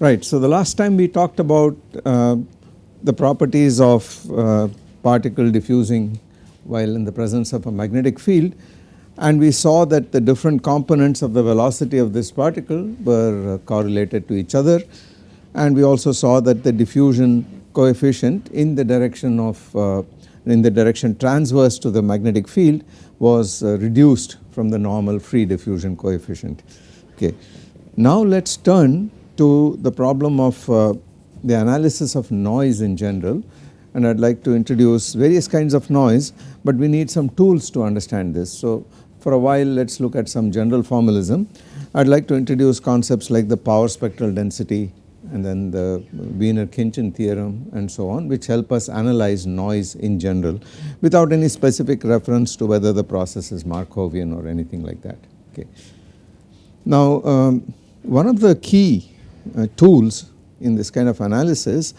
Right. So, the last time we talked about uh, the properties of uh, particle diffusing while in the presence of a magnetic field and we saw that the different components of the velocity of this particle were uh, correlated to each other and we also saw that the diffusion coefficient in the direction of uh, in the direction transverse to the magnetic field was uh, reduced from the normal free diffusion coefficient. Okay. Now let us turn to the problem of uh, the analysis of noise in general and I would like to introduce various kinds of noise but we need some tools to understand this. So for a while let us look at some general formalism. I would like to introduce concepts like the power spectral density and then the Wiener-Khinchin theorem and so on which help us analyze noise in general without any specific reference to whether the process is Markovian or anything like that. Okay. Now um, one of the key tools in this kind of analysis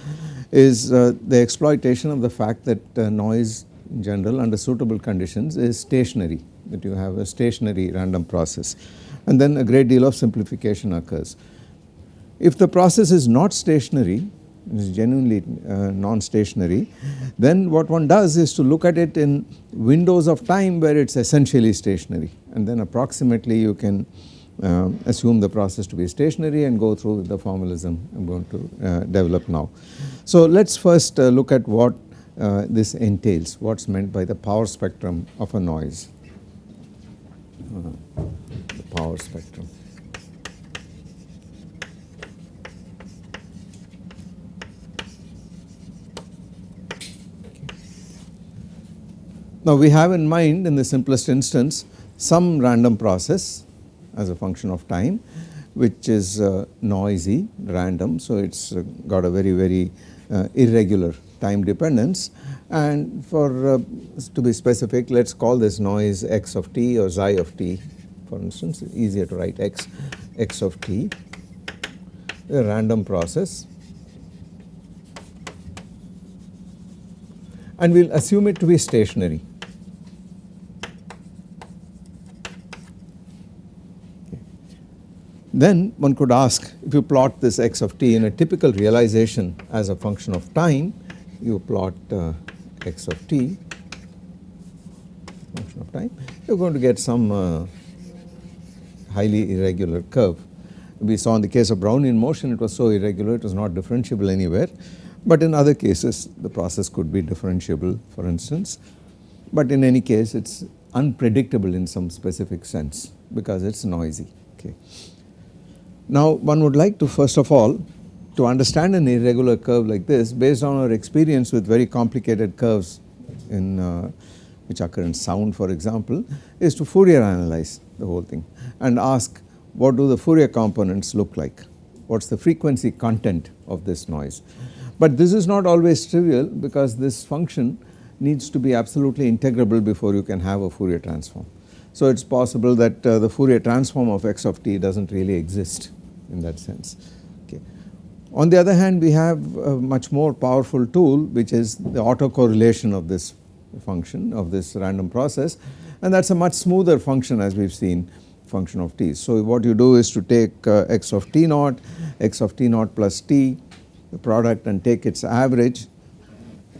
is uh, the exploitation of the fact that uh, noise in general under suitable conditions is stationary that you have a stationary random process and then a great deal of simplification occurs. If the process is not stationary, is genuinely uh, non-stationary, then what one does is to look at it in windows of time where it is essentially stationary and then approximately you can uh, assume the process to be stationary and go through the formalism I am going to uh, develop now. So let us first uh, look at what uh, this entails, what is meant by the power spectrum of a noise, uh, the power spectrum. Now we have in mind in the simplest instance some random process as a function of time which is uh, noisy random. So it has uh, got a very very uh, irregular time dependence. And for uh, to be specific let us call this noise x of t or xi of t. For instance easier to write x x of t. A random process. And we will assume it to be stationary Then one could ask if you plot this x of t in a typical realization as a function of time, you plot uh, x of t function of time, you are going to get some uh, highly irregular curve. We saw in the case of Brownian motion it was so irregular it was not differentiable anywhere, but in other cases the process could be differentiable for instance, but in any case it is unpredictable in some specific sense because it is noisy. Okay. Now one would like to first of all to understand an irregular curve like this based on our experience with very complicated curves in uh, which occur in sound for example is to Fourier analyze the whole thing and ask what do the Fourier components look like, what is the frequency content of this noise. But this is not always trivial because this function needs to be absolutely integrable before you can have a Fourier transform. So it is possible that uh, the Fourier transform of x of t does not really exist in that sense. Okay. On the other hand we have a much more powerful tool which is the autocorrelation of this function of this random process and that is a much smoother function as we have seen function of t. So what you do is to take uh, x of t naught, x of t naught plus t the product and take its average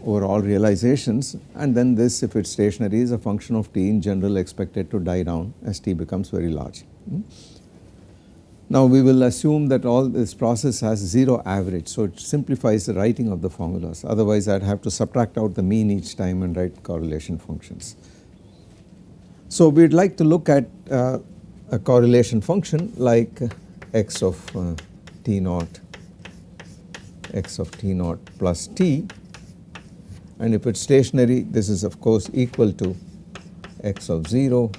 over all realizations and then this if it is stationary is a function of t in general expected to die down as t becomes very large. Hmm. Now we will assume that all this process has 0 average so it simplifies the writing of the formulas. Otherwise I would have to subtract out the mean each time and write correlation functions. So we would like to look at uh, a correlation function like x of uh, t naught x of t naught plus t. And if it is stationary this is of course equal to x of 0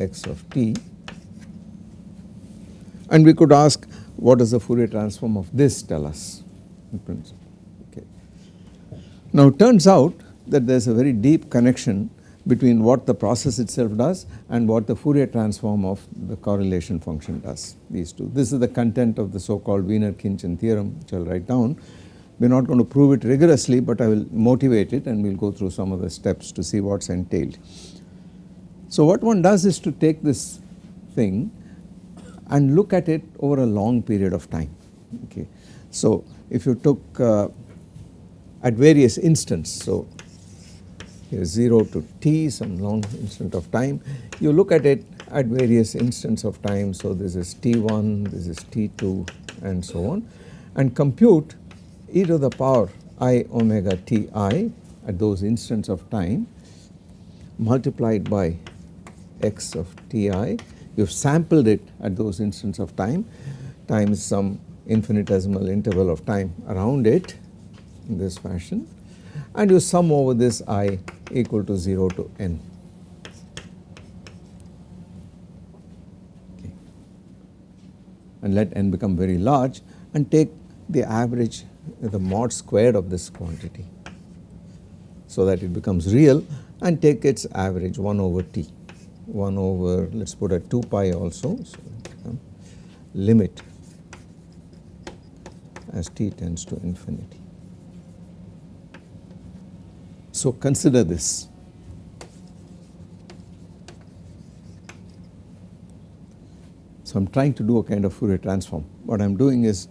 x of t and we could ask what does the Fourier transform of this tell us in principle. Okay. Now it turns out that there is a very deep connection between what the process itself does and what the Fourier transform of the correlation function does these two. This is the content of the so called Wiener-Khinchin theorem which I will write down. We are not going to prove it rigorously but I will motivate it and we will go through some of the steps to see what is entailed. So what one does is to take this thing and look at it over a long period of time. okay. So if you took uh, at various instants so here 0 to t some long instant of time you look at it at various instants of time so this is t1 this is t2 and so on and compute e to the power i omega ti at those instants of time multiplied by x of ti you have sampled it at those instants of time. Times some infinitesimal interval of time around it in this fashion. And you sum over this i equal to 0 to n. And let n become very large and take the average the mod squared of this quantity so that it becomes real and take its average 1 over t 1 over let us put a 2 pi also so limit as t tends to infinity. So consider this. So I am trying to do a kind of Fourier transform. What I am doing is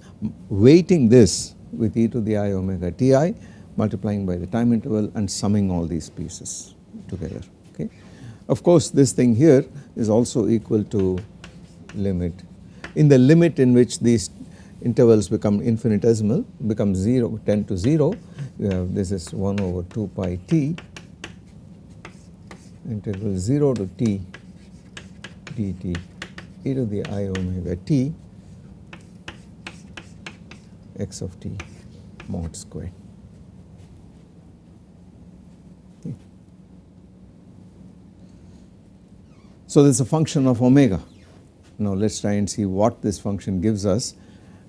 weighting this with e to the i omega ti multiplying by the time interval and summing all these pieces together okay. Of course this thing here is also equal to limit in the limit in which these intervals become infinitesimal become 0 tend to 0 you have this is 1 over 2 pi t integral 0 to t dt e to the i omega t x of t mod squared. So this is a function of omega. Now let us try and see what this function gives us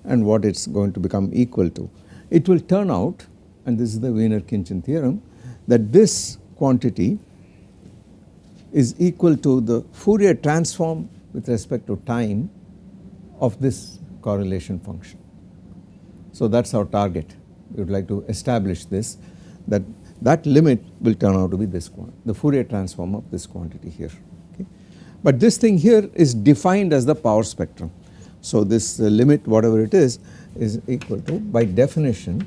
and what it is going to become equal to. It will turn out and this is the Wiener-Khinchin theorem that this quantity is equal to the Fourier transform with respect to time of this correlation function. So that is our target we would like to establish this that that limit will turn out to be this the Fourier transform of this quantity here. But this thing here is defined as the power spectrum so this uh, limit whatever it is is equal to by definition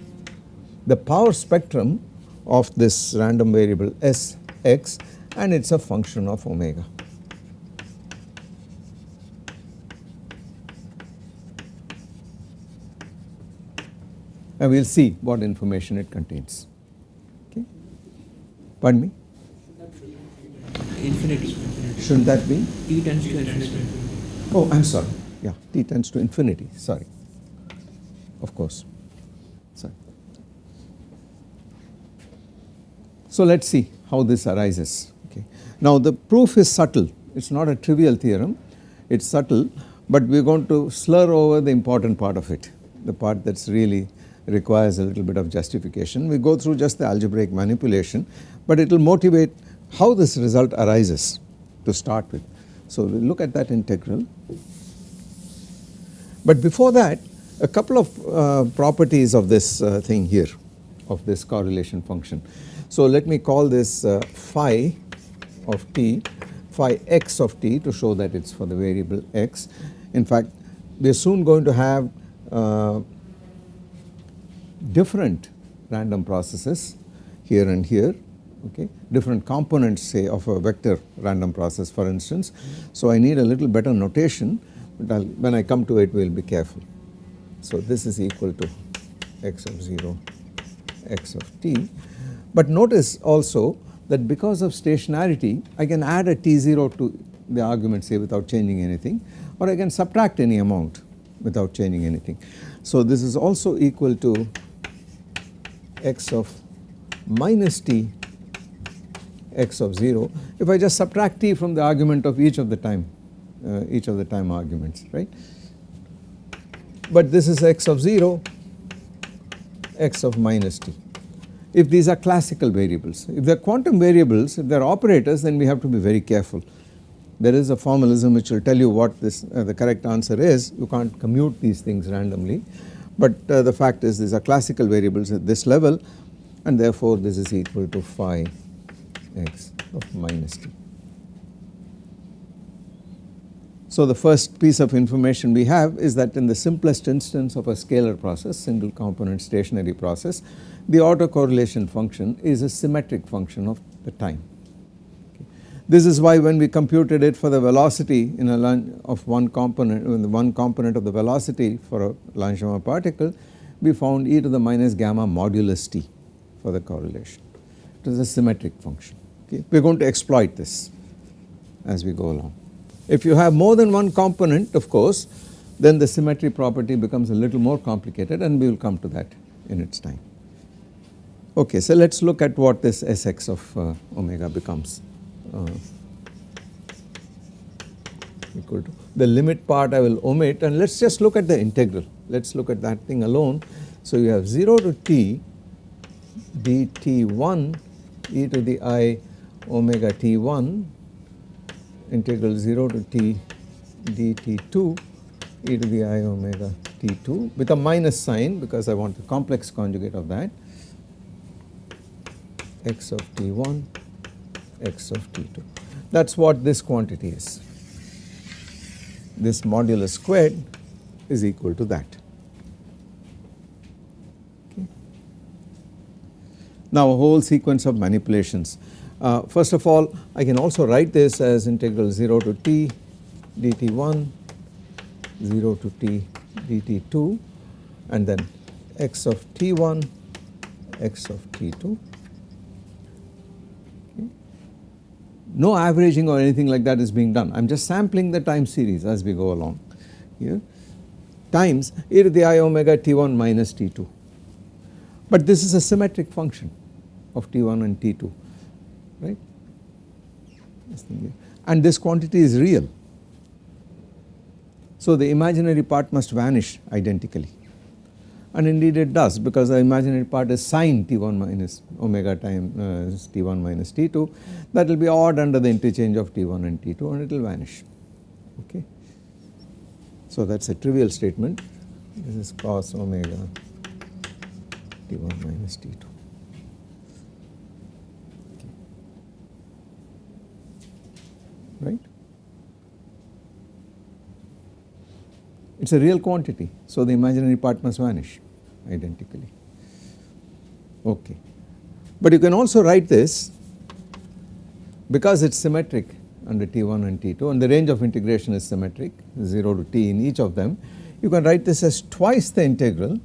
the power spectrum of this random variable S x and it is a function of omega. And we will see what information it contains. Okay. Pardon me? Infinity. Shouldn't that be? T tends to infinity. Oh, I am sorry yeah t tends to infinity sorry of course sorry. So let us see how this arises okay. Now the proof is subtle it is not a trivial theorem it is subtle but we are going to slur over the important part of it the part that really requires a little bit of justification. We go through just the algebraic manipulation but it will motivate how this result arises to start with. So we look at that integral but before that a couple of uh, properties of this uh, thing here of this correlation function. So let me call this uh, phi of t phi x of t to show that it is for the variable x. In fact we are soon going to have uh, different random processes here and here okay different components say of a vector random process for instance. So I need a little better notation but I'll, when I come to it we will be careful. So this is equal to x of 0 x of t but notice also that because of stationarity I can add a t0 to the argument say without changing anything or I can subtract any amount without changing anything. So this is also equal to x of minus t x of 0 if I just subtract t from the argument of each of the time uh, each of the time arguments right. But this is x of 0 x of minus t if these are classical variables. If they are quantum variables if they are operators then we have to be very careful. There is a formalism which will tell you what this uh, the correct answer is you can't commute these things randomly but uh, the fact is these are classical variables at this level and therefore this is equal to phi x of minus t. So the first piece of information we have is that in the simplest instance of a scalar process, single component stationary process, the autocorrelation function is a symmetric function of the time. Okay. This is why when we computed it for the velocity in a of one component, one component of the velocity for a Langevin particle, we found e to the minus gamma modulus t for the correlation. It is a symmetric function. Okay. We are going to exploit this as we go along. If you have more than one component of course then the symmetry property becomes a little more complicated and we will come to that in its time. Okay, so let us look at what this Sx of uh, omega becomes uh, equal to. The limit part I will omit and let us just look at the integral, let us look at that thing alone. So you have 0 to t dt1 e to the i omega t1 integral 0 to t dt2 e to the i omega t2 with a minus sign because I want the complex conjugate of that x of t1 x of t2 that is what this quantity is. This modulus squared is equal to that. Okay. Now a whole sequence of manipulations uh, first of all I can also write this as integral 0 to t dt1 0 to t dt2 and then x of t1 x of t2 no averaging or anything like that is being done. I am just sampling the time series as we go along here. Times e to the i omega t1 minus t2 but this is a symmetric function of t1 and t2 right and this quantity is real. So the imaginary part must vanish identically and indeed it does because the imaginary part is sine t1 minus omega time uh, t1 minus t2 that will be odd under the interchange of t1 and t2 and it will vanish okay. So that is a trivial statement this is cos omega t1 minus t2. Right. It is a real quantity so the imaginary part must vanish identically okay. But you can also write this because it is symmetric under T1 and T2 and the range of integration is symmetric 0 to T in each of them you can write this as twice the integral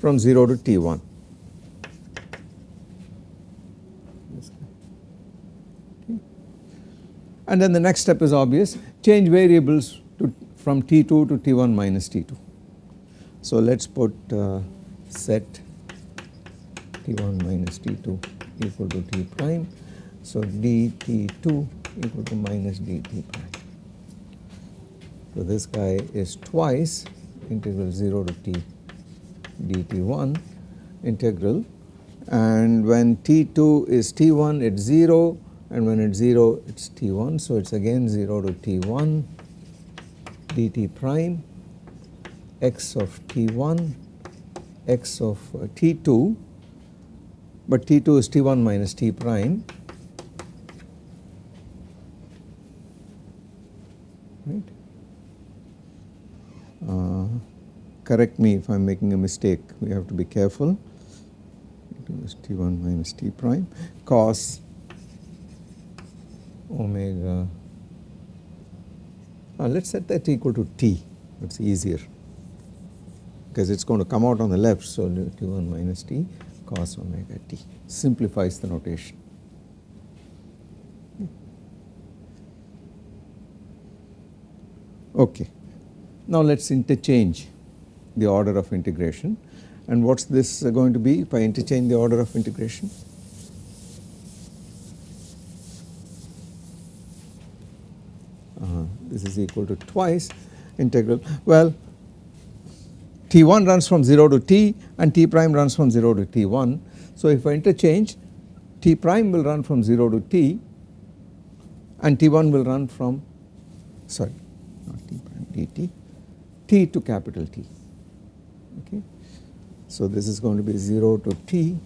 from 0 to T1 and then the next step is obvious change variables to from T2 to T1 minus T2. So let us put uh, set T1 minus T2 equal to T prime. So dt2 equal to minus dt prime. So this guy is twice integral 0 to t dt1 integral and when t2 is t1 it's 0 and when it's 0 it's t1 so it's again 0 to t1 dt prime x of t1 x of uh, t2 but t2 is t1 minus t prime. Right? Uh, correct me if I am making a mistake. We have to be careful. T2 is t1 minus t prime. Cos omega uh, let us set that equal to t it is easier because it is going to come out on the left so t1 minus t cos omega t simplifies the notation. Okay. Now let us interchange the order of integration and what is this going to be if I interchange the order of integration? this is equal to twice integral. Well t1 runs from 0 to t and t prime runs from 0 to t1 so if I interchange t prime will run from 0 to t and t1 will run from sorry not t prime dt t to capital T. Okay. So this is going to be 0 to t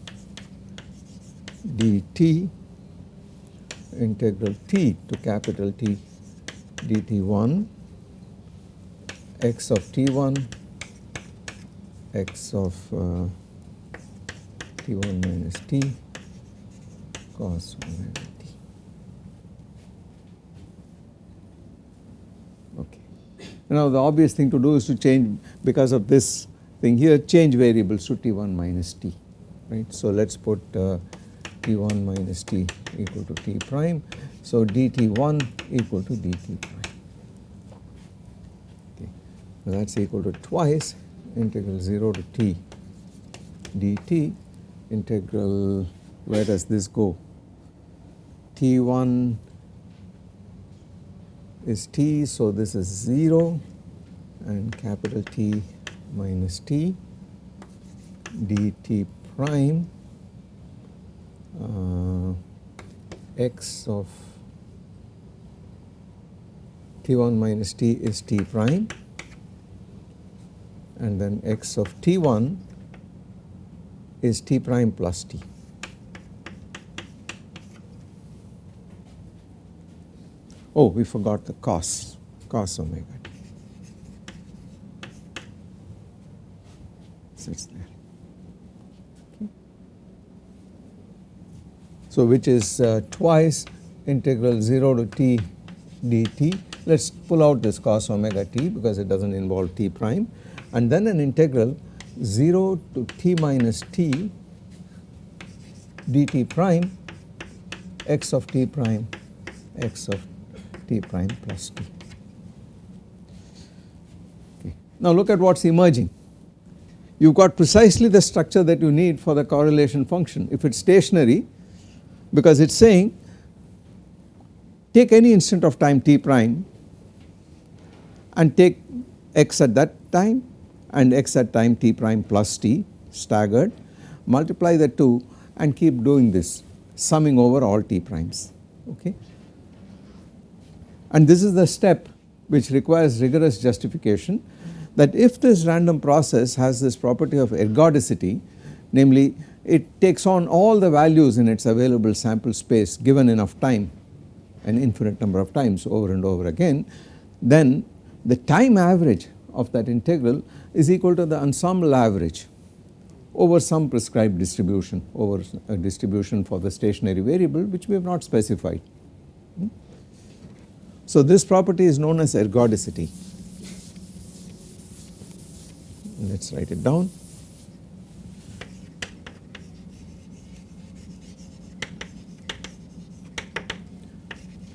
dt integral t to capital T dt1 x of t1 x of uh, t1 minus t cos omega t. Okay. Now the obvious thing to do is to change because of this thing here change variables to t1 minus t right. So let us put uh, t1 minus t equal to t prime. So dt1 equal to dt prime. Okay. That is equal to twice integral 0 to t dt integral where does this go t1 is t so this is 0 and capital T minus t dt prime uh, x of t1 minus t is t prime and then x of t1 is t prime plus t. Oh, we forgot the cos, cos omega t. Sits there. Okay. So, which is uh, twice integral 0 to t dt. Let us pull out this cos omega t because it does not involve t prime and then an integral 0 to t minus t dt prime x of t prime x of t prime plus t. Okay. Now look at what is emerging. You have got precisely the structure that you need for the correlation function. If it is stationary because it is saying take any instant of time t prime and take x at that time and x at time t prime plus t staggered multiply the 2 and keep doing this summing over all t primes okay. And this is the step which requires rigorous justification that if this random process has this property of ergodicity namely it takes on all the values in its available sample space given enough time an infinite number of times over and over again then the time average of that integral is equal to the ensemble average over some prescribed distribution over a distribution for the stationary variable which we have not specified. Hmm? So this property is known as ergodicity. Let us write it down.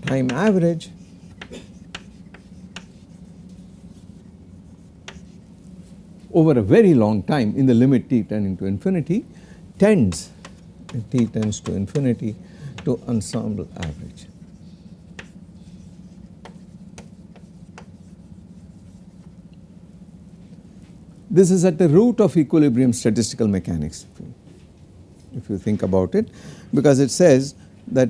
Time average over a very long time in the limit t tending to infinity tends t tends to infinity to ensemble average. This is at the root of equilibrium statistical mechanics if you think about it because it says that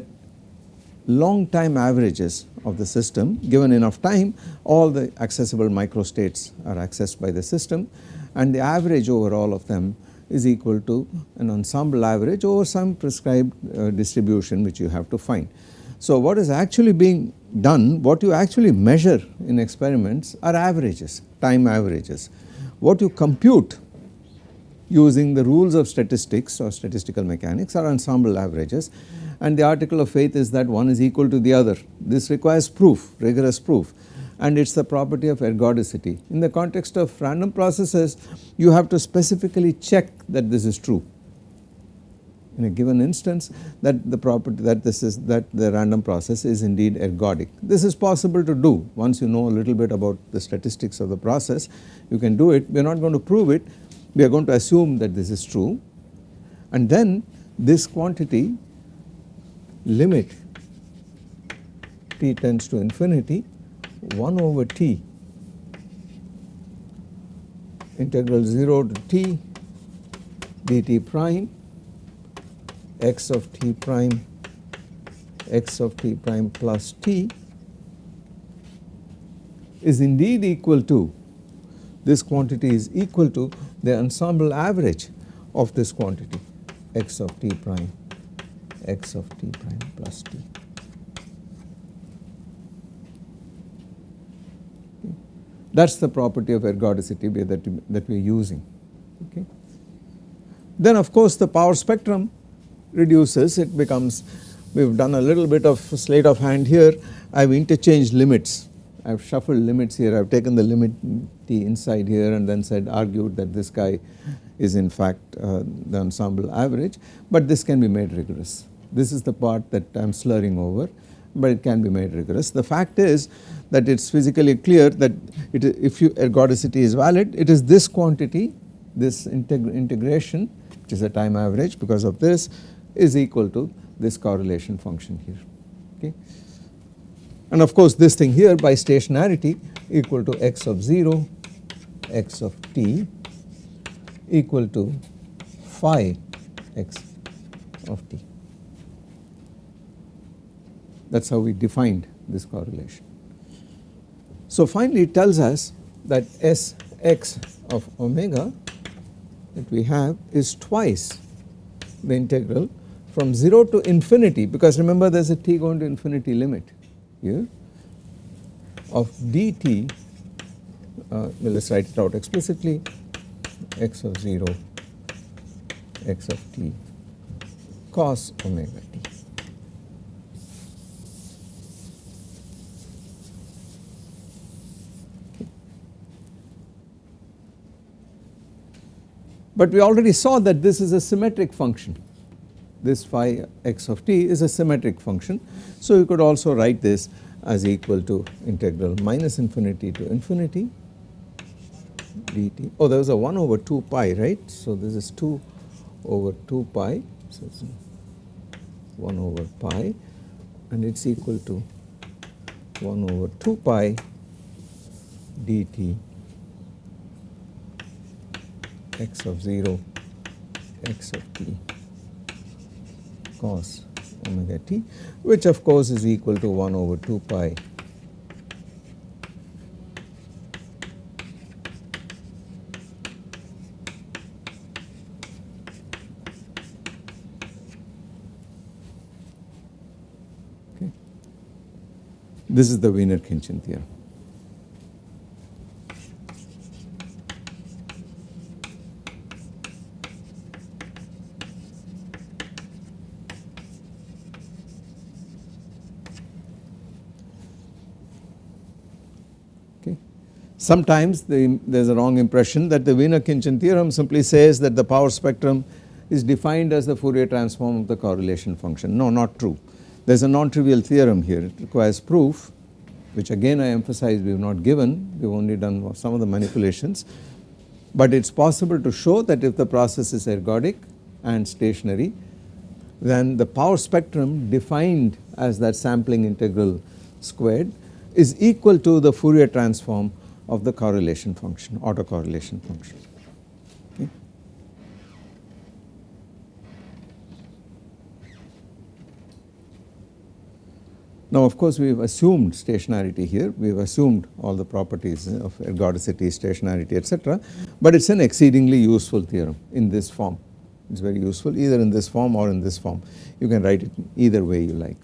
long time averages of the system given enough time all the accessible microstates are accessed by the system and the average over all of them is equal to an ensemble average over some prescribed uh, distribution which you have to find. So what is actually being done what you actually measure in experiments are averages time averages. What you compute using the rules of statistics or statistical mechanics are ensemble averages and the article of faith is that one is equal to the other. This requires proof, rigorous proof and it is the property of ergodicity. In the context of random processes you have to specifically check that this is true in a given instance that the property that this is that the random process is indeed ergodic. This is possible to do once you know a little bit about the statistics of the process you can do it we are not going to prove it we are going to assume that this is true and then this quantity limit t tends to infinity 1 over t integral 0 to t dt prime x of t prime x of t prime plus t is indeed equal to this quantity is equal to the ensemble average of this quantity x of t prime x of t prime plus t. That is the property of ergodicity that, that we are using. Okay. Then of course the power spectrum reduces. It becomes we have done a little bit of sleight of hand here. I have interchanged limits. I have shuffled limits here. I have taken the limit t inside here and then said argued that this guy is in fact uh, the ensemble average. But this can be made rigorous this is the part that I am slurring over but it can be made rigorous. The fact is that it is physically clear that it, if you ergodicity is valid it is this quantity this integ integration which is a time average because of this is equal to this correlation function here okay. And of course this thing here by stationarity equal to x of 0 x of t equal to phi x of t. That is how we defined this correlation. So finally it tells us that S x of omega that we have is twice the integral from 0 to infinity because remember there is a t going to infinity limit here of dt uh, let us write it out explicitly x of 0 x of t cos omega t. But we already saw that this is a symmetric function this phi x of t is a symmetric function. So you could also write this as equal to integral minus infinity to infinity dt. Oh there was a 1 over 2 pi right. So this is 2 over 2 pi so it's 1 over pi and it is equal to 1 over 2 pi dt x of 0 x of t cos omega t which of course is equal to 1 over 2 pi. This is the Wiener-Khinchin theorem. Sometimes the, there is a wrong impression that the Wiener-Khinchin theorem simply says that the power spectrum is defined as the Fourier transform of the correlation function. No, not true. There is a non-trivial theorem here. It requires proof, which again I emphasize we have not given, we have only done some of the manipulations. But it is possible to show that if the process is ergodic and stationary, then the power spectrum defined as that sampling integral squared is equal to the Fourier transform of the correlation function, autocorrelation function. Okay. Now of course we have assumed stationarity here, we have assumed all the properties of ergodicity, stationarity etc. but it is an exceedingly useful theorem in this form, it is very useful either in this form or in this form, you can write it either way you like.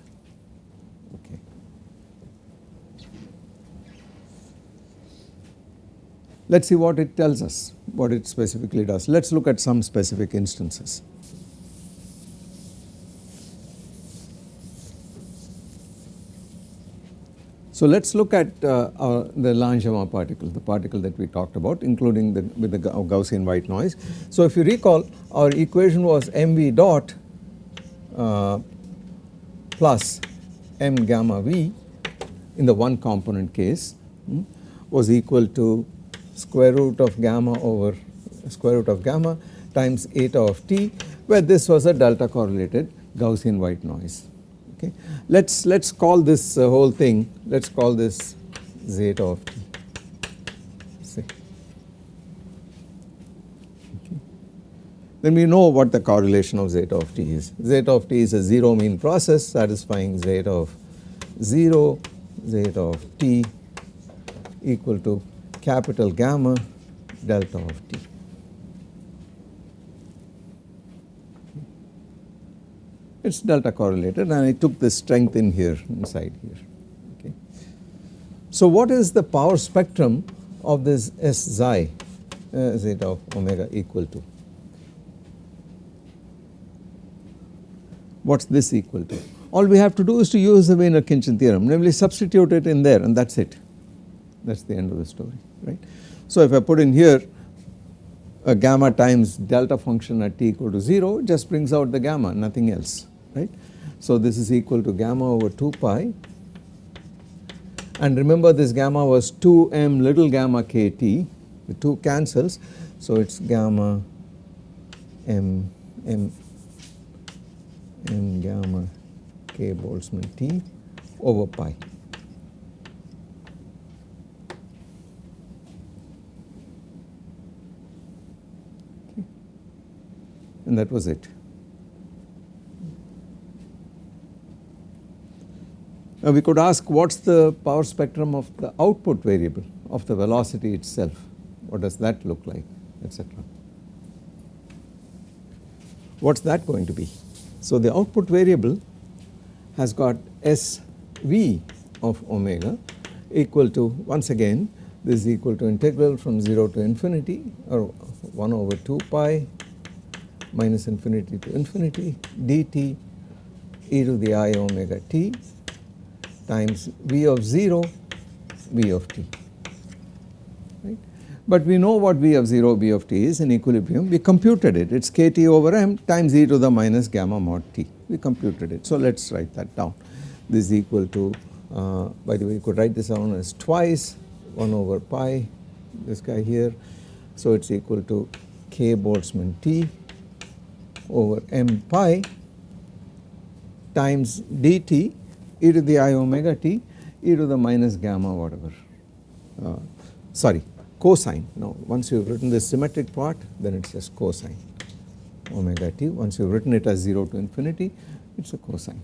Let us see what it tells us, what it specifically does. Let us look at some specific instances. So let us look at uh, our, the Langevin particle, the particle that we talked about including the with the Gaussian white noise. So if you recall our equation was mv dot uh, plus m gamma v in the one component case hmm, was equal to square root of gamma over square root of gamma times eta of t where this was a delta correlated Gaussian white noise okay. Let us let us call this uh, whole thing let us call this zeta of t okay. Then we know what the correlation of zeta of t is. Zeta of t is a 0 mean process satisfying zeta of 0 zeta of t equal to capital gamma delta of t. It is delta correlated and I took the strength in here inside here okay. So what is the power spectrum of this S xi uh, zeta of omega equal to? What is this equal to? All we have to do is to use the Wiener-Khinchin theorem namely substitute it in there and that is it that is the end of the story right. So if I put in here a gamma times delta function at t equal to 0 just brings out the gamma nothing else right. So this is equal to gamma over 2 pi and remember this gamma was 2m little gamma kt the 2 cancels so it is gamma m m m gamma k Boltzmann t over pi. And that was it. Now we could ask what is the power spectrum of the output variable of the velocity itself, what does that look like etc. What is that going to be? So the output variable has got SV of omega equal to once again this is equal to integral from 0 to infinity or 1 over 2 pi minus infinity to infinity dt e to the i omega t times v of 0 v of t right. But we know what v of 0 v of t is in equilibrium we computed it it is kt over m times e to the minus gamma mod t we computed it. So let us write that down this is equal to uh, by the way you could write this down as twice 1 over pi this guy here. So it is equal to k Boltzmann t over m pi times dt e to the i omega t e to the minus gamma whatever. Uh, sorry cosine. Now once you have written the symmetric part then it is just cosine. Omega t once you have written it as 0 to infinity it is a cosine.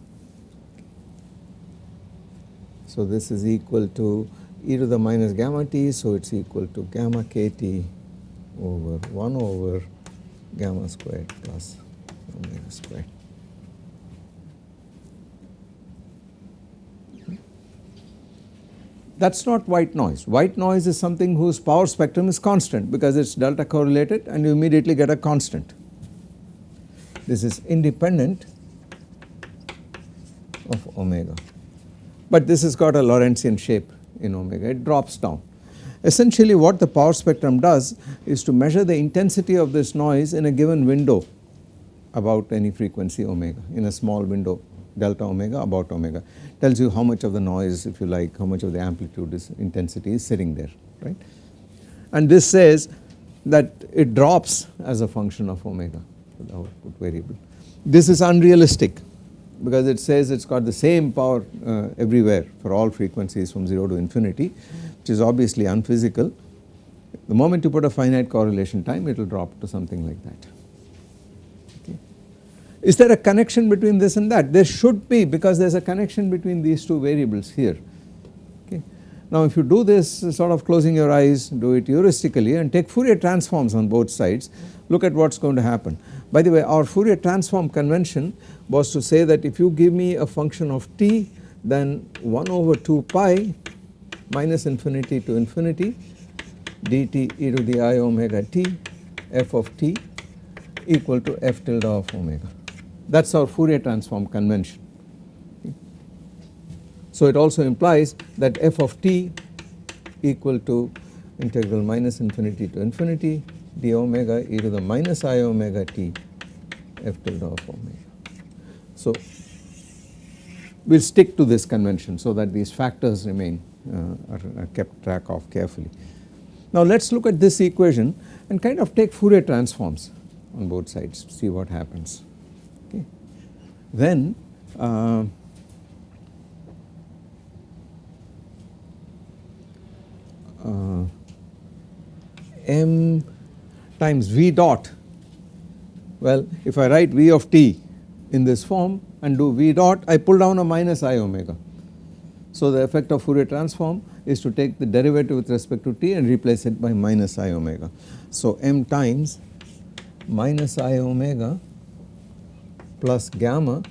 So this is equal to e to the minus gamma t so it is equal to gamma kt over 1 over gamma squared plus That is not white noise. White noise is something whose power spectrum is constant because it is delta correlated and you immediately get a constant. This is independent of omega, but this has got a Lorentzian shape in omega, it drops down. Essentially what the power spectrum does is to measure the intensity of this noise in a given window about any frequency omega in a small window delta omega about omega tells you how much of the noise if you like how much of the amplitude is intensity is sitting there right. And this says that it drops as a function of omega the output variable. This is unrealistic because it says it has got the same power uh, everywhere for all frequencies from 0 to infinity which is obviously unphysical. The moment you put a finite correlation time it will drop to something like that. Is there a connection between this and that? There should be because there is a connection between these two variables here. Okay. Now if you do this sort of closing your eyes, do it heuristically and take Fourier transforms on both sides, look at what is going to happen. By the way our Fourier transform convention was to say that if you give me a function of t then 1 over 2 pi minus infinity to infinity dt e to the i omega t f of t equal to f tilde of omega that is our Fourier transform convention. So it also implies that f of t equal to integral minus infinity to infinity d omega e to the minus i omega t f tilde of omega. So we will stick to this convention so that these factors remain uh, are, are kept track of carefully. Now let us look at this equation and kind of take Fourier transforms on both sides see what happens then uh, uh, m times v dot well if I write v of t in this form and do v dot I pull down a minus i omega. So the effect of Fourier transform is to take the derivative with respect to t and replace it by minus i omega. So m times minus i omega plus gamma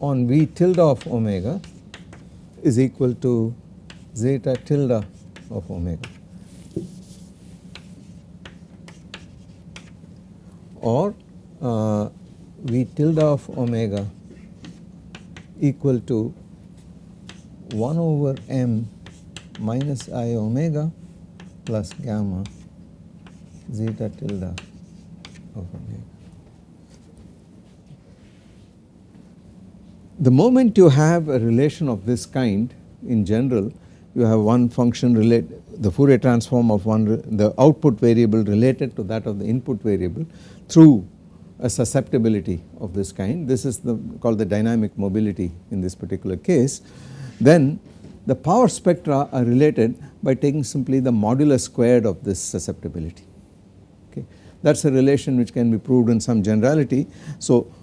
on V tilde of omega is equal to zeta tilde of omega or uh, V tilde of omega equal to 1 over m minus i omega plus gamma zeta tilde of omega. The moment you have a relation of this kind in general you have one function relate the Fourier transform of one the output variable related to that of the input variable through a susceptibility of this kind. This is the called the dynamic mobility in this particular case. Then the power spectra are related by taking simply the modulus squared of this susceptibility. Okay? That is a relation which can be proved in some generality. So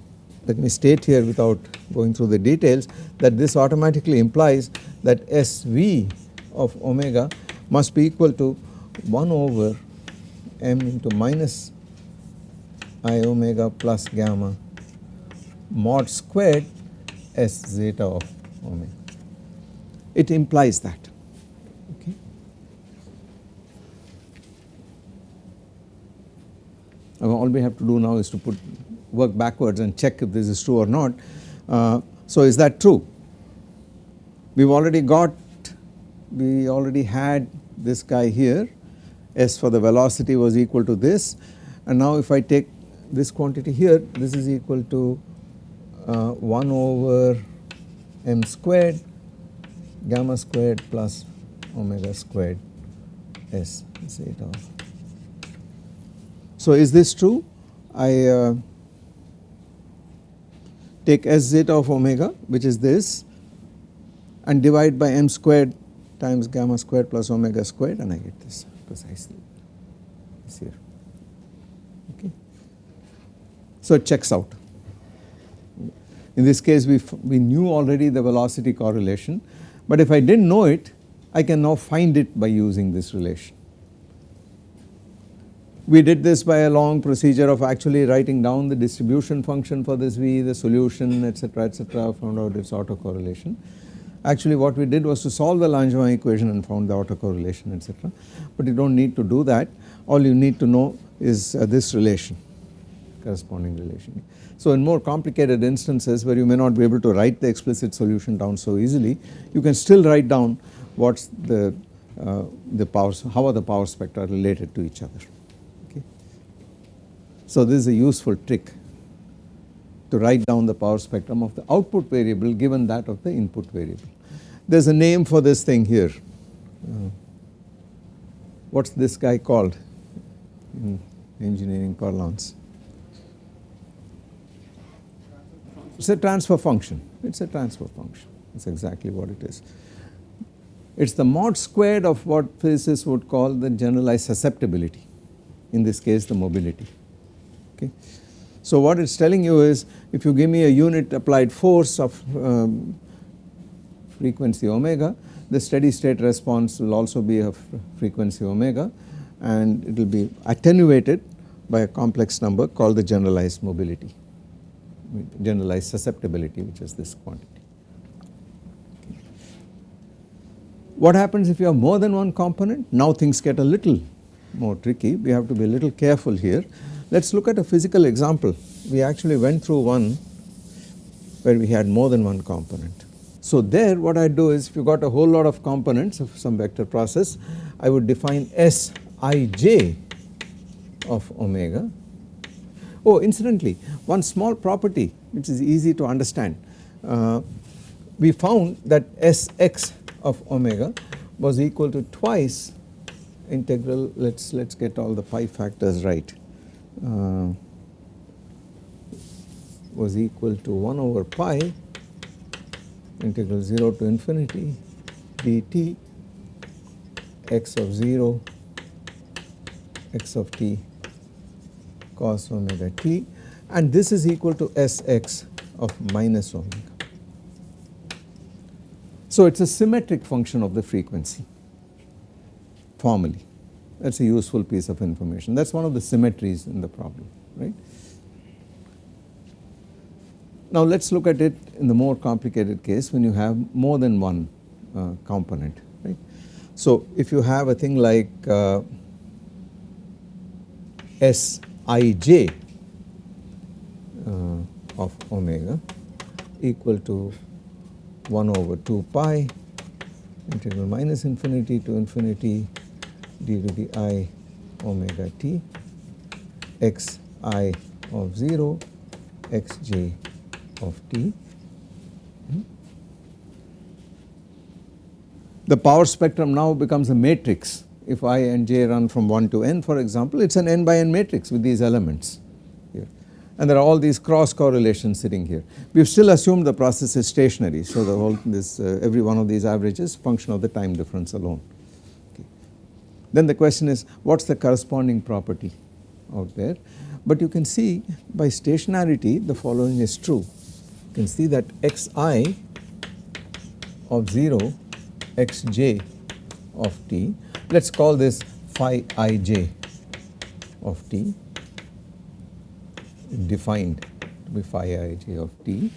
let me state here without going through the details that this automatically implies that SV of omega must be equal to 1 over m into minus i omega plus gamma mod squared s zeta of omega. It implies that okay. All we have to do now is to put work backwards and check if this is true or not. Uh, so is that true? We have already got, we already had this guy here S for the velocity was equal to this and now if I take this quantity here this is equal to uh, 1 over m squared gamma squared plus omega squared S zeta. So is this true? I uh, take s zeta of omega which is this and divide by m squared times gamma squared plus omega squared and I get this precisely this here okay. So it checks out. In this case we, we knew already the velocity correlation but if I did not know it I can now find it by using this relation. We did this by a long procedure of actually writing down the distribution function for this V, the solution etc etc found out its autocorrelation. Actually what we did was to solve the Langevin equation and found the autocorrelation etc. But you do not need to do that all you need to know is uh, this relation corresponding relation. So in more complicated instances where you may not be able to write the explicit solution down so easily you can still write down what is the, uh, the powers how are the power spectra related to each other. So this is a useful trick to write down the power spectrum of the output variable given that of the input variable. There is a name for this thing here. Uh, what is this guy called in engineering parlance? It is a transfer function, it is a transfer function, that is exactly what it is. It is the mod squared of what physicists would call the generalized susceptibility, in this case the mobility okay. So what it is telling you is if you give me a unit applied force of um, frequency omega the steady state response will also be of frequency omega and it will be attenuated by a complex number called the generalized mobility generalized susceptibility which is this quantity. What happens if you have more than one component? Now things get a little more tricky we have to be a little careful here let us look at a physical example. We actually went through one where we had more than one component. So there what I do is if you got a whole lot of components of some vector process I would define Sij of omega. Oh incidentally one small property which is easy to understand uh, we found that Sx of omega was equal to twice integral let us let us get all the pi factors right uh, was equal to 1 over pi integral 0 to infinity dt x of 0 x of t cos omega t and this is equal to Sx of minus omega. So it is a symmetric function of the frequency formally that is a useful piece of information that is one of the symmetries in the problem right. Now let us look at it in the more complicated case when you have more than one uh, component right. So if you have a thing like uh, Sij uh, of omega equal to 1 over 2 pi integral minus infinity to infinity d to the i omega t x i of 0 x j of t. The power spectrum now becomes a matrix if i and j run from 1 to n for example it is an n by n matrix with these elements here and there are all these cross correlations sitting here. We have still assumed the process is stationary so the whole this uh, every one of these averages function of the time difference alone. Then the question is what is the corresponding property out there but you can see by stationarity the following is true. You can see that xi of 0 xj of t let us call this phi ij of t defined to be phi ij of t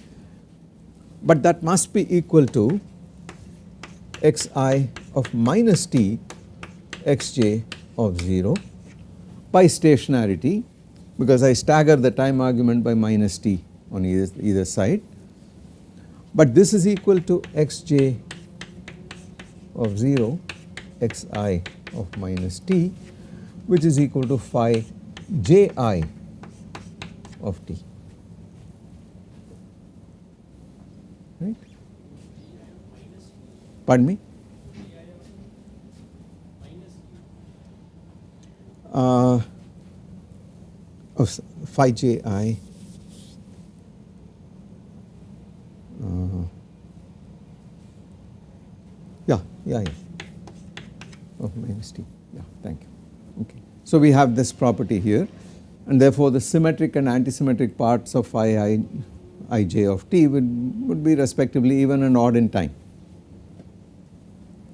but that must be equal to xi of minus t xj of 0 by stationarity because I stagger the time argument by minus t on either, either side. But this is equal to xj of 0 xi of minus t which is equal to phi ji of t right. Pardon me? Uh, of phi j i. Uh, yeah yeah yeah. Of minus t. Yeah thank you. Okay. So we have this property here and therefore the symmetric and antisymmetric parts of phi i ij of t would, would be respectively even and odd in time.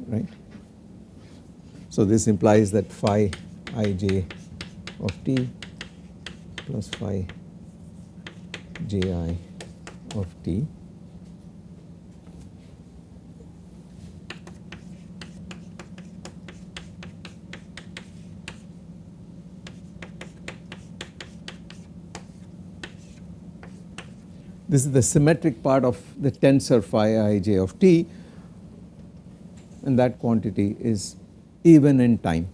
Right. So this implies that phi ij of t plus phi ji of t. This is the symmetric part of the tensor phi ij of t and that quantity is even in time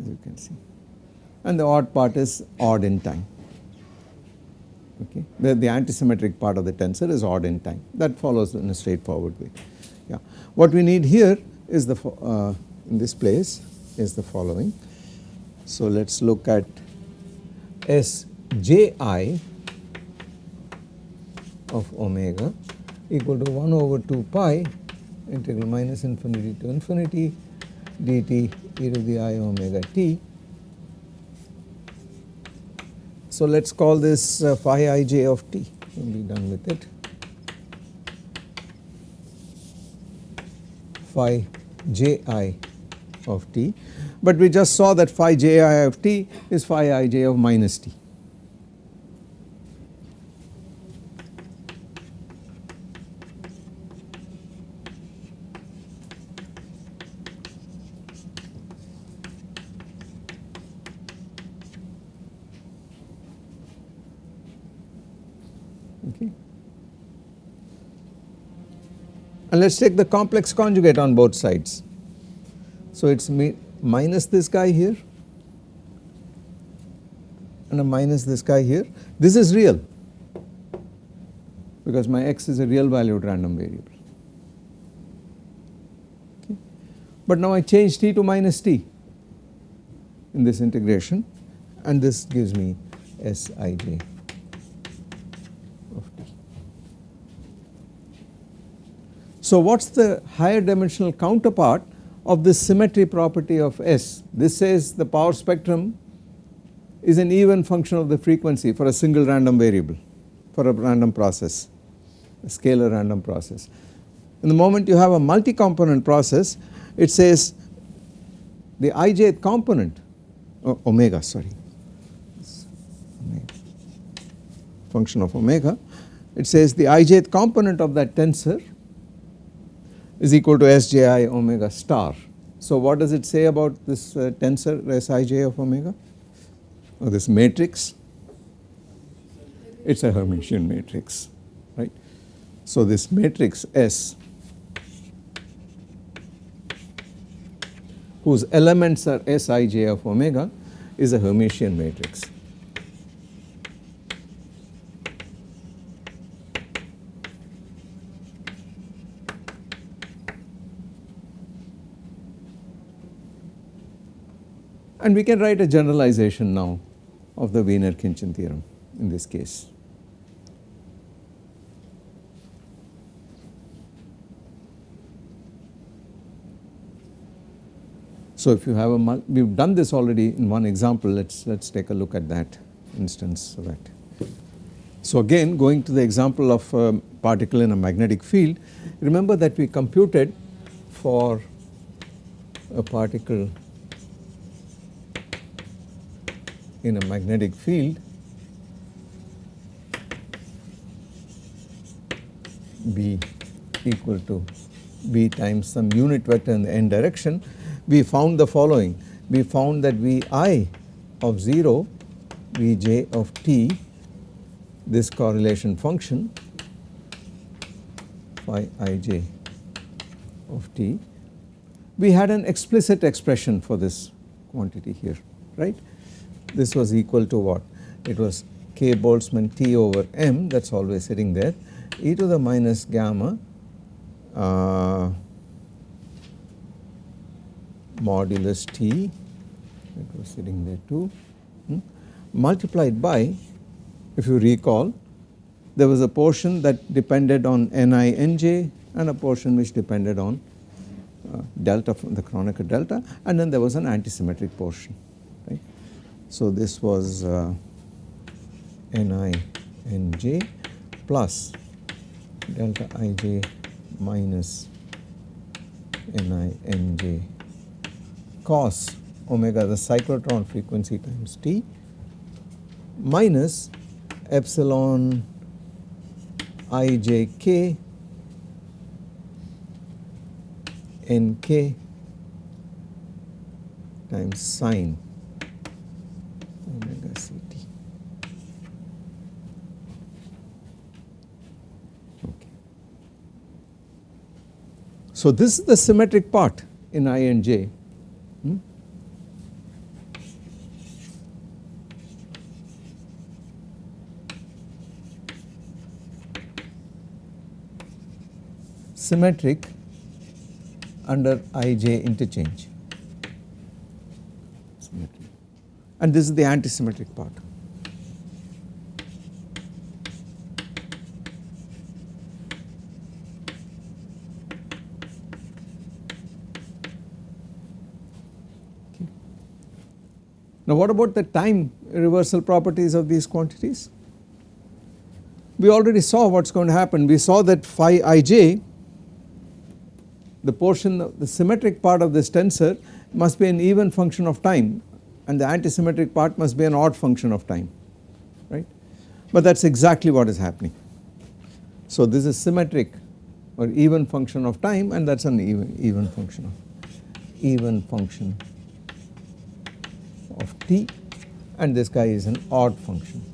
as you can see and the odd part is odd in time. Okay? The, the antisymmetric part of the tensor is odd in time. That follows in a straightforward way. Yeah. What we need here is the uh, in this place is the following. So let us look at Sji of omega equal to 1 over 2 pi integral minus infinity to infinity dt e to the i omega t. So let us call this uh, phi ij of t. Will be done with it. Phi ji of t. But we just saw that phi ji of t is phi ij of minus t and let us take the complex conjugate on both sides. So it is me minus this guy here and a minus this guy here. This is real because my x is a real valued random variable. Okay. But now I change t to minus t in this integration and this gives me Sij. So what is the higher dimensional counterpart of this symmetry property of S? This says the power spectrum is an even function of the frequency for a single random variable for a random process, a scalar random process. In the moment you have a multi-component process it says the ijth component oh, omega sorry function of omega it says the ijth component of that tensor is equal to Sji omega star. So what does it say about this uh, tensor Sij of omega or this matrix? It is a Hermitian matrix right. So this matrix S whose elements are Sij of omega is a Hermitian matrix. And we can write a generalization now of the Wiener-Khinchin theorem in this case. So if you have a, we have done this already in one example, let's let's take a look at that instance of that. So again going to the example of a particle in a magnetic field, remember that we computed for a particle in a magnetic field B equal to B times some unit vector in the n direction we found the following. We found that Vi of 0, Vj of t, this correlation function phi ij of t, we had an explicit expression for this quantity here, right. This was equal to what? It was k Boltzmann t over m that is always sitting there e to the minus gamma uh, modulus T it was sitting there too hmm, multiplied by if you recall there was a portion that depended on Ni Nj and a portion which depended on uh, delta from the Kronecker delta and then there was an antisymmetric portion. So this was uh, Ni Nj plus delta Ij minus Ni Nj cos omega the cyclotron frequency times t minus epsilon ijk nk times sine omega. Okay. So this is the symmetric part in I and J Hmm? Symmetric under Ij interchange and this is the antisymmetric part. Now what about the time reversal properties of these quantities? We already saw what is going to happen. We saw that phi ij the portion of the symmetric part of this tensor must be an even function of time and the antisymmetric part must be an odd function of time right but that is exactly what is happening. So this is symmetric or even function of time and that is an even, even function of even function of t and this guy is an odd function.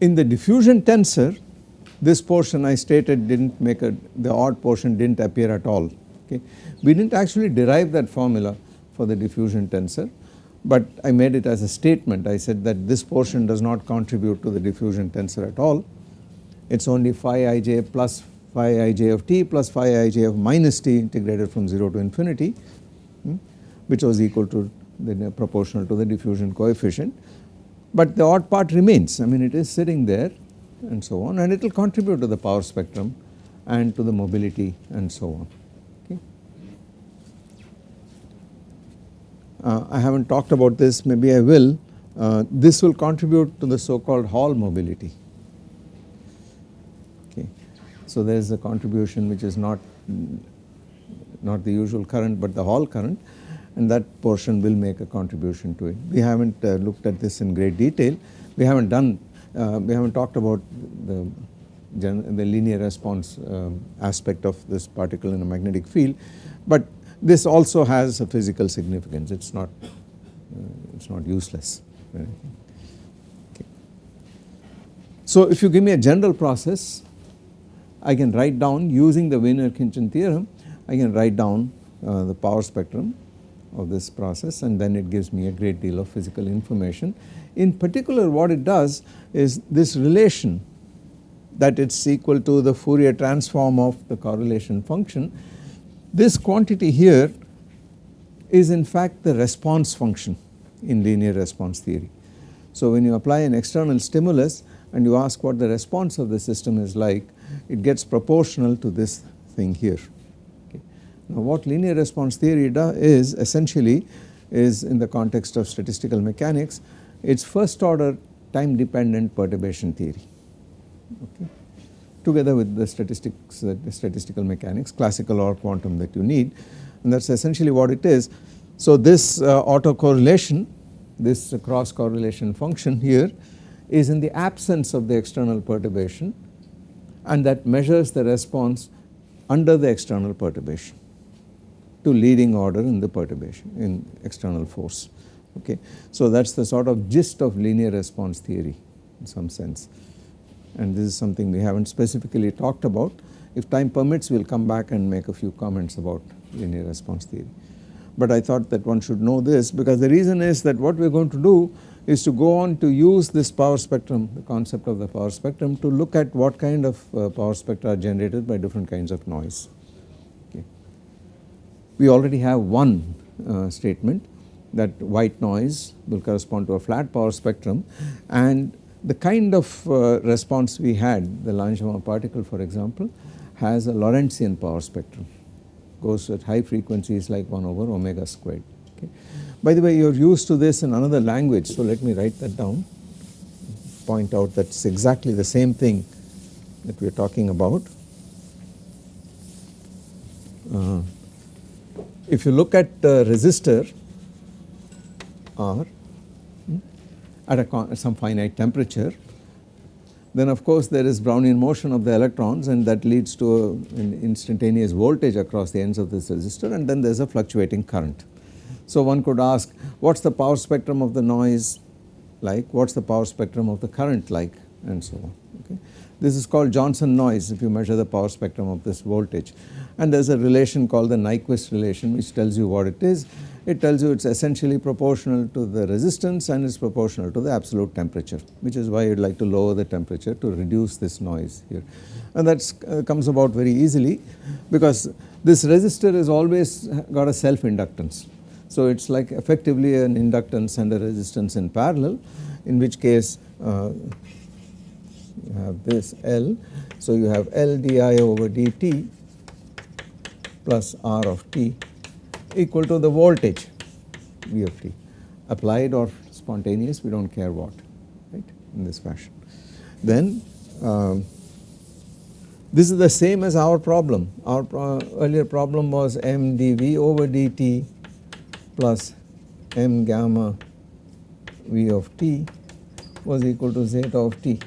In the diffusion tensor this portion I stated did not make a the odd portion did not appear at all okay. We did not actually derive that formula for the diffusion tensor but I made it as a statement. I said that this portion does not contribute to the diffusion tensor at all. It is only phi ij plus phi ij of t plus phi ij of minus t integrated from 0 to infinity hmm, which was equal to the proportional to the diffusion coefficient. But the odd part remains. I mean it is sitting there and so on and it will contribute to the power spectrum and to the mobility and so on. Okay. Uh, I have not talked about this maybe I will uh, this will contribute to the so called Hall mobility so there is a contribution which is not not the usual current but the Hall current and that portion will make a contribution to it. We have not uh, looked at this in great detail, we have not done, uh, we have not talked about the, the linear response um, aspect of this particle in a magnetic field, but this also has a physical significance, it is not, uh, it is not useless. Okay. So if you give me a general process, I can write down using the Wiener-Khinchin theorem, I can write down uh, the power spectrum of this process and then it gives me a great deal of physical information. In particular what it does is this relation that it is equal to the Fourier transform of the correlation function. This quantity here is in fact the response function in linear response theory. So when you apply an external stimulus and you ask what the response of the system is like, it gets proportional to this thing here. Okay. Now what linear response theory does is essentially is in the context of statistical mechanics, it is first order time dependent perturbation theory. Okay, together with the statistics, uh, the statistical mechanics, classical or quantum that you need. And that is essentially what it is. So this uh, autocorrelation, this cross correlation function here is in the absence of the external perturbation and that measures the response under the external perturbation to leading order in the perturbation in external force okay. So that is the sort of gist of linear response theory in some sense and this is something we have not specifically talked about. If time permits we will come back and make a few comments about linear response theory. But I thought that one should know this because the reason is that what we are going to do is to go on to use this power spectrum the concept of the power spectrum to look at what kind of uh, power spectra are generated by different kinds of noise. Okay. We already have one uh, statement that white noise will correspond to a flat power spectrum and the kind of uh, response we had the Langevin particle for example has a Lorentzian power spectrum goes at high frequencies like 1 over omega squared. Okay. By the way you are used to this in another language so let me write that down point out that is exactly the same thing that we are talking about. Uh, if you look at the resistor R hmm, at some finite temperature then of course there is Brownian motion of the electrons and that leads to an instantaneous voltage across the ends of this resistor and then there is a fluctuating current. So one could ask what is the power spectrum of the noise like, what is the power spectrum of the current like and so on. Okay. This is called Johnson noise if you measure the power spectrum of this voltage and there is a relation called the Nyquist relation which tells you what it is. It tells you it is essentially proportional to the resistance and it is proportional to the absolute temperature which is why you would like to lower the temperature to reduce this noise here. And that uh, comes about very easily because this resistor is always got a self inductance so it is like effectively an inductance and a resistance in parallel in which case uh, you have this L. So you have L di over dt plus R of t equal to the voltage V of t applied or spontaneous we do not care what right in this fashion. Then um, this is the same as our problem our pro earlier problem was m dV over dt plus m gamma v of t was equal to zeta of t.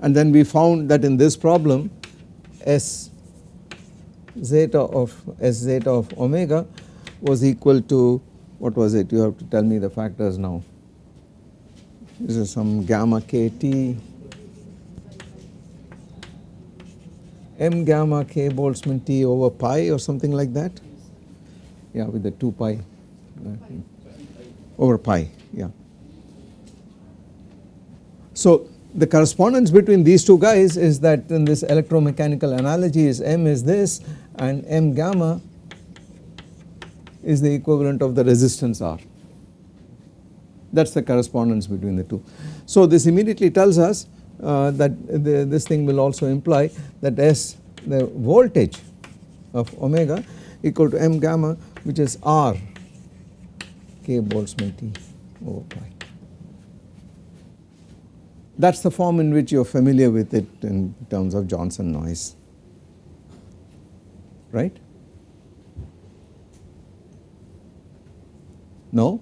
And then we found that in this problem s zeta of s zeta of omega was equal to what was it? You have to tell me the factors now. This is some gamma kt. M gamma k Boltzmann T over pi or something like that? Yeah with the 2 pi. Uh, over pi yeah. So the correspondence between these two guys is that in this electromechanical analogy is m is this and m gamma is the equivalent of the resistance R that is the correspondence between the two. So this immediately tells us uh, that the, this thing will also imply that S the voltage of omega equal to m gamma which is R k Boltzmann T over pi. That is the form in which you are familiar with it in terms of Johnson noise right? No?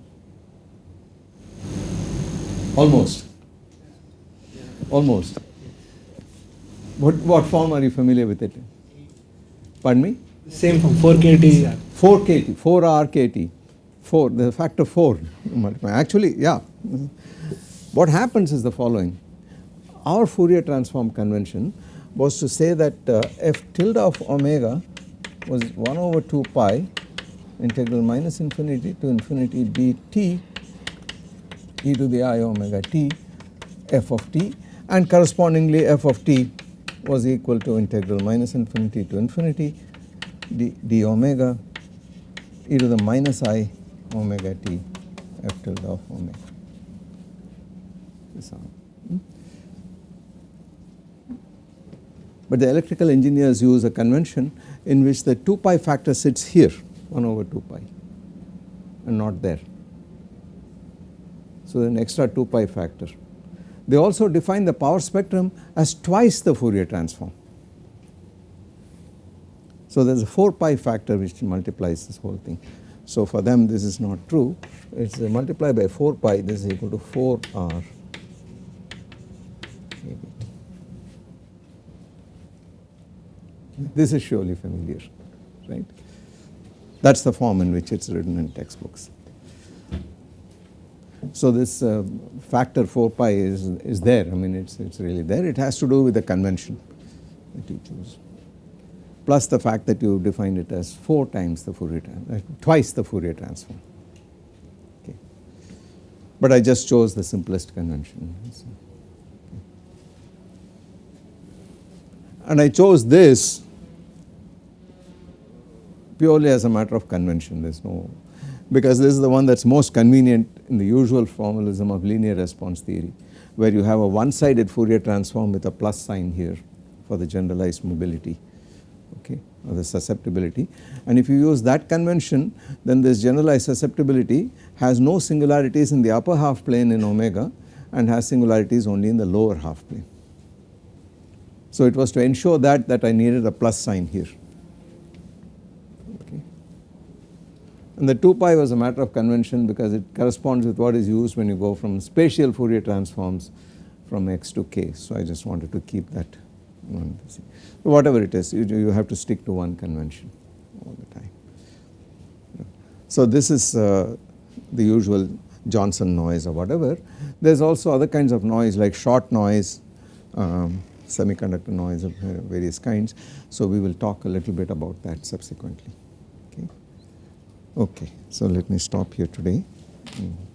Almost. Almost. What, what form are you familiar with it? Pardon me? Same form, 4KT. 4KT, 4RKT. 4, the factor 4. Actually, yeah. What happens is the following. Our Fourier transform convention was to say that uh, f tilde of omega was 1 over 2 pi integral minus infinity to infinity dt e to the i omega t f of t and correspondingly f of t was equal to integral minus infinity to infinity d, d omega e to the minus i omega t f tilde of omega. Hmm? But the electrical engineers use a convention in which the 2 pi factor sits here 1 over 2 pi and not there. So an extra 2 pi factor. They also define the power spectrum as twice the Fourier transform. So there is a 4 pi factor which multiplies this whole thing. So for them this is not true, it is multiplied by 4 pi this is equal to 4 r This is surely familiar, right. That is the form in which it is written in textbooks. So this uh, factor 4 pi is, is there, I mean it is it's really there, it has to do with the convention that you choose plus the fact that you defined it as 4 times the Fourier, uh, twice the Fourier transform. Okay. But I just chose the simplest convention. So. And I chose this purely as a matter of convention, there is no, because this is the one that is most convenient in the usual formalism of linear response theory, where you have a one sided Fourier transform with a plus sign here for the generalized mobility okay or the susceptibility. And if you use that convention then this generalized susceptibility has no singularities in the upper half plane in omega and has singularities only in the lower half plane. So it was to ensure that that I needed a plus sign here And the 2 pi was a matter of convention because it corresponds with what is used when you go from spatial Fourier transforms from x to k. So I just wanted to keep that. Whatever it is, you, you have to stick to one convention all the time. So this is uh, the usual Johnson noise or whatever. There is also other kinds of noise like shot noise, um, semiconductor noise of various kinds. So we will talk a little bit about that subsequently. Okay. So let me stop here today. Mm.